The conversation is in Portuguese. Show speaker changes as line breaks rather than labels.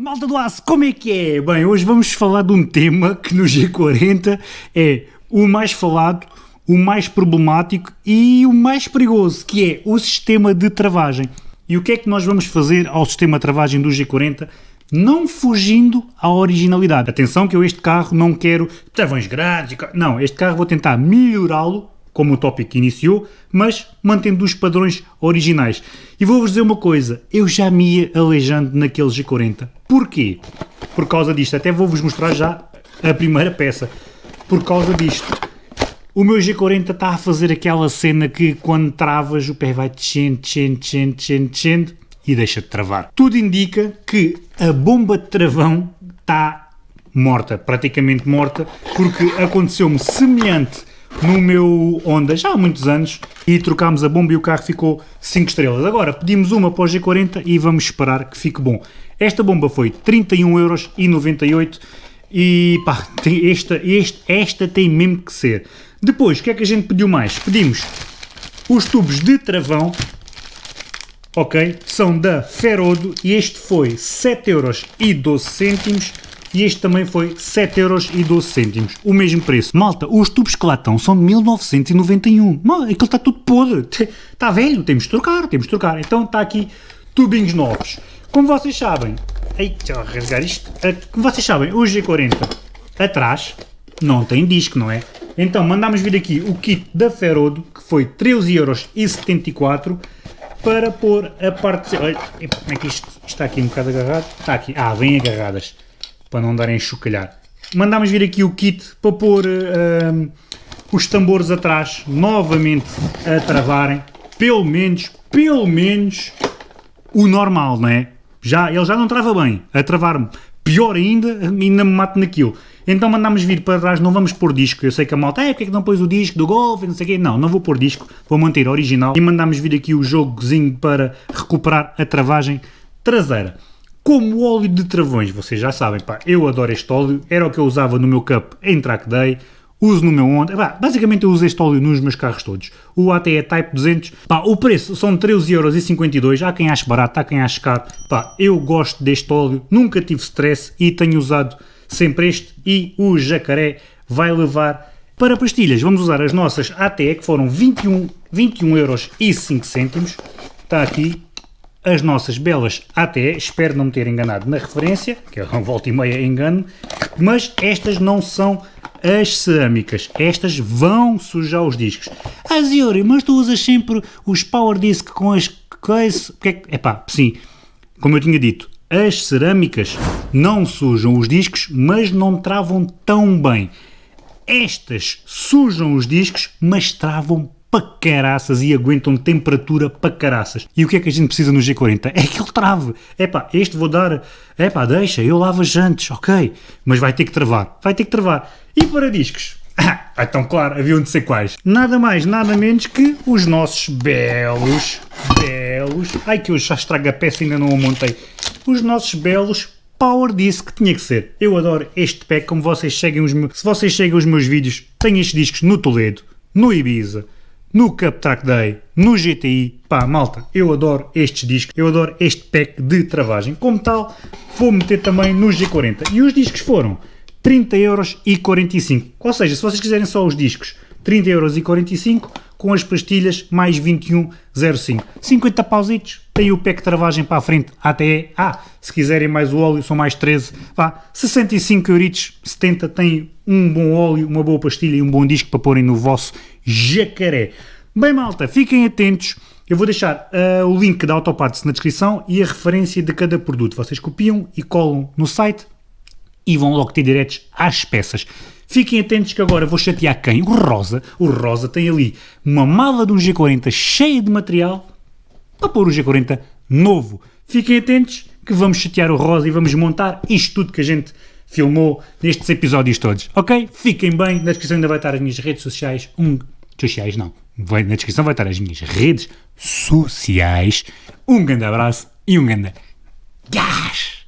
Malta do Aço, como é que é? Bem, hoje vamos falar de um tema que no G40 é o mais falado, o mais problemático e o mais perigoso, que é o sistema de travagem. E o que é que nós vamos fazer ao sistema de travagem do G40? Não fugindo à originalidade. Atenção que eu este carro não quero travões grandes, não, este carro vou tentar melhorá-lo como o tópico iniciou, mas mantendo os padrões originais. E vou-vos dizer uma coisa, eu já me ia aleijando naquele G40. Porquê? Por causa disto, até vou-vos mostrar já a primeira peça. Por causa disto, o meu G40 está a fazer aquela cena que quando travas o pé vai descendo, descendo, descendo, descendo, descendo e deixa de travar. Tudo indica que a bomba de travão está morta, praticamente morta, porque aconteceu-me semelhante no meu Honda já há muitos anos e trocámos a bomba e o carro ficou 5 estrelas. Agora pedimos uma para o G40 e vamos esperar que fique bom. Esta bomba foi 31,98€ e pá, tem esta, este, esta tem mesmo que ser. Depois, o que é que a gente pediu mais? Pedimos os tubos de travão, ok? São da Ferodo e este foi 7,12€ e este também foi 7,12€, o mesmo preço. Malta, os tubos que lá estão são de 1991. Mal, aquilo está tudo podre, está velho, temos de trocar, temos de trocar. Então está aqui tubinhos novos. Como vocês sabem, ei, deixa eu rasgar isto, ah, como vocês sabem, o G40 atrás não tem disco, não é? Então mandámos vir aqui o kit da Ferodo, que foi 13,74€ para pôr a parte... Olha, como é que isto está aqui um bocado agarrado? Está aqui, ah, vem agarradas para não darem a chocalhar. Mandámos vir aqui o kit para pôr uh, os tambores atrás novamente a travarem, pelo menos, pelo menos o normal, não é? Já, ele já não trava bem, a travar-me pior ainda, ainda me mato naquilo. Então mandámos vir para trás, não vamos pôr disco, eu sei que a malta, é, porque é que não pôs o disco do Golf, não sei o quê, não, não vou pôr disco, vou manter original e mandámos vir aqui o jogozinho para recuperar a travagem traseira. Como óleo de travões, vocês já sabem, pá, eu adoro este óleo, era o que eu usava no meu Cup em Track Day, uso no meu Honda, pá, basicamente eu uso este óleo nos meus carros todos. O ATE Type 200, pá, o preço são 13,52€, há quem ache barato, há quem ache caro, pá, eu gosto deste óleo, nunca tive stress e tenho usado sempre este e o jacaré vai levar para pastilhas. Vamos usar as nossas ATE que foram 21, 21 euros e 5 cêntimos, está aqui as nossas belas ATE, espero não me ter enganado na referência, que um volta e meia engano, mas estas não são as cerâmicas, estas vão sujar os discos. Ah Ziori, mas tu usas sempre os Power Disc com as coisas... É pá, sim, como eu tinha dito, as cerâmicas não sujam os discos, mas não travam tão bem. Estas sujam os discos, mas travam para caraças e aguentam temperatura para caraças. E o que é que a gente precisa no G40? É que ele trave. É pá, este vou dar, é pá, deixa, eu lavo as jantes, ok, mas vai ter que travar, vai ter que travar. E para discos? Ah, então claro, haviam de ser quais? Nada mais, nada menos que os nossos belos, belos, ai que eu já estrago a peça e ainda não a montei, os nossos belos Power Disc tinha que ser. Eu adoro este pack, como vocês seguem os meus, se vocês seguem os meus vídeos, tenho estes discos no Toledo, no Ibiza, no Cup Track Day, no GTI, pá, malta, eu adoro estes discos, eu adoro este pack de travagem. Como tal, vou meter também no G40. E os discos foram 30,45€. Ou seja, se vocês quiserem só os discos, 30,45€ com as pastilhas mais 21,05. 50 pausitos, tem o de travagem para a frente até, ah, se quiserem mais o óleo são mais 13, vá, 65 euritos, 70 tem um bom óleo, uma boa pastilha e um bom disco para porem no vosso jacaré. Bem malta, fiquem atentos, eu vou deixar uh, o link da Autoparts na descrição e a referência de cada produto. Vocês copiam e colam no site e vão logo ter diretos às peças. Fiquem atentos que agora vou chatear quem? O Rosa. O Rosa tem ali uma mala de um G40 cheia de material para pôr o G40 novo. Fiquem atentos que vamos chatear o Rosa e vamos montar isto tudo que a gente filmou nestes episódios todos, ok? Fiquem bem, na descrição ainda vai estar as minhas redes sociais, um, sociais não, na descrição vai estar as minhas redes sociais, um grande abraço e um grande gás!